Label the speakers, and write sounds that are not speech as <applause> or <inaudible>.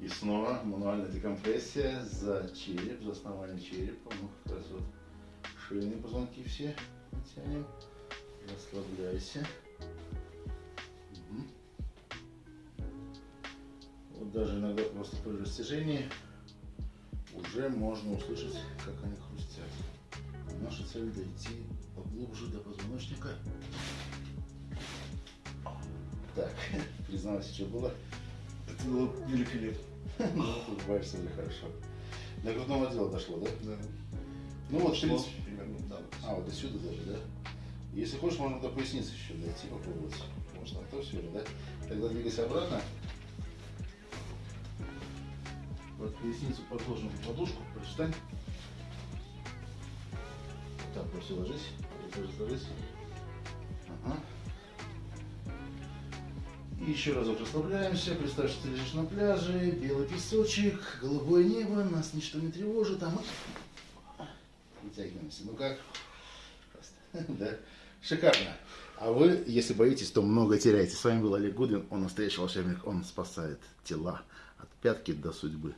Speaker 1: И снова мануальная декомпрессия за череп, за основание черепа. Ну, как раз вот шейные позвонки все тянем. Расслабляйся. Вот даже иногда просто при растяжении уже можно услышать, как они хрустят. Наша цель дойти поглубже до позвоночника. Так, <laughs> признался, что было.
Speaker 2: Это было великолепно.
Speaker 1: Ну, улыбаешься уже хорошо. До грудного отдела дошло, да?
Speaker 2: Да.
Speaker 1: Ну вот, в
Speaker 2: Шло
Speaker 1: принципе.
Speaker 2: примерно, да.
Speaker 1: А, вот до сюда даже, да? Если хочешь, можно до поясницы еще дойти, попробовать. Можно то все, да? Тогда двигайся обратно. Под поясницу подложим подушку, привстань. Так, вот все, ложись. Ложись, ложись. Еще разок расслабляемся. Представь, что ты лежишь на пляже, белый песочек, голубое небо, нас ничто не тревожит, а мы вытягиваемся. Ну как? <laughs> Да. Шикарно. А вы, если боитесь, то много теряете. С вами был Олег Гудвин. Он настоящий волшебник. Он спасает тела от пятки до судьбы.